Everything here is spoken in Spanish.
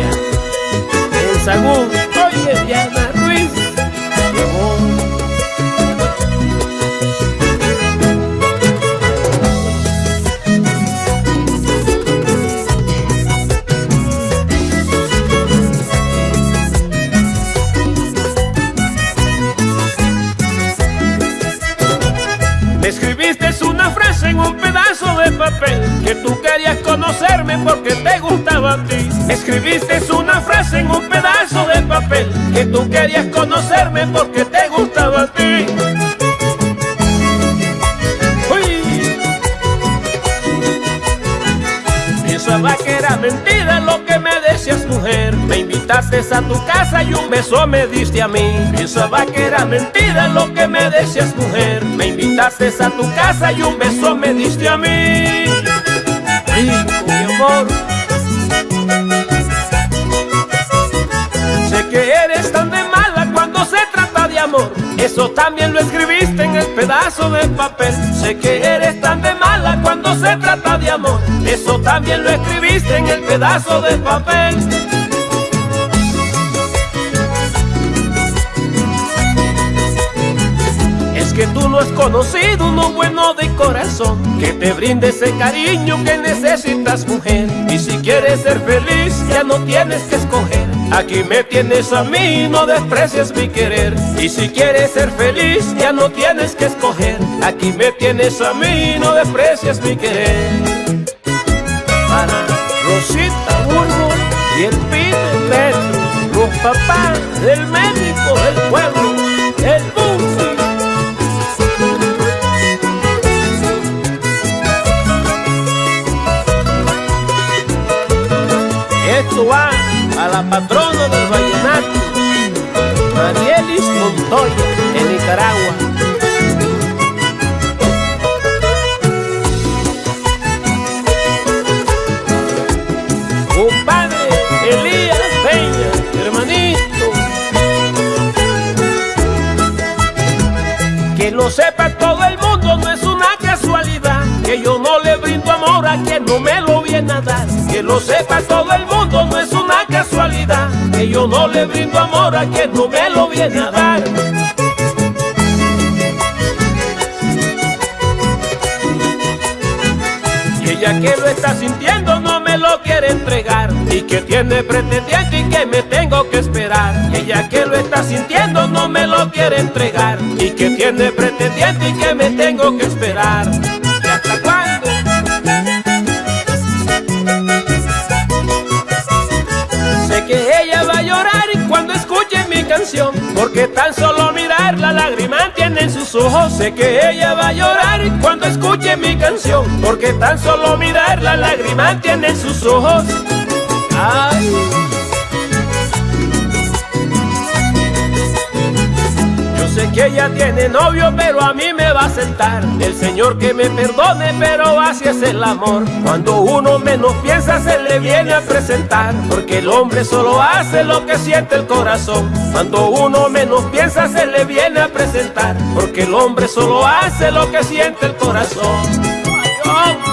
En Sagún, oye Diana Ruiz, llevó. Me escribiste una frase en un pedazo de papel Que tú querías conocerme porque te gustaba a escribiste una frase en un pedazo de papel Que tú querías conocerme porque te gustaba a ti. Uy. Pensaba que era mentira lo que me decías mujer. Me invitaste a tu casa y un beso me diste a mí. Pensaba que era mentira lo que me decías mujer. Me invitaste a tu casa y un beso me diste a mí. Rico, mi amor pedazo de papel. Sé que eres tan de mala cuando se trata de amor. Eso también lo escribiste en el pedazo de papel. Es que tú no has conocido uno bueno de corazón. Que te brinde ese cariño que necesitas mujer. Y si quieres ser feliz ya no tienes que escoger Aquí me tienes a mí, no desprecies mi querer. Y si quieres ser feliz ya no tienes que escoger. Aquí me tienes a mí, no desprecias mi querer. Para Rosita Burgo y el pibe Petro Los papás del médico del pueblo, el Bufi Esto va a la patrona del vallenato, Marielis Montoya, en Nicaragua. Compadre Elías Peña, hermanito. Que lo sepa todo el mundo, no es una casualidad. Que yo no le brindo amor a quien no me lo viene a dar. Que lo sepa todo el mundo, Que yo no le brindo amor a quien no me lo viene a dar. Y ella que lo está sintiendo no me lo quiere entregar. Y que tiene pretendiente y que me tengo que esperar. Y ella que lo está sintiendo no me lo quiere entregar. Y que tiene pretendiente y que me tengo que esperar Porque tan solo mirar la lágrima tiene en sus ojos Sé que ella va a llorar cuando escuche mi canción Porque tan solo mirar la lágrima tiene en sus ojos. Ella tiene novio, pero a mí me va a sentar. El Señor que me perdone, pero así es el amor. Cuando uno menos piensa, se le viene a presentar. Porque el hombre solo hace lo que siente el corazón. Cuando uno menos piensa, se le viene a presentar. Porque el hombre solo hace lo que siente el corazón. Ay.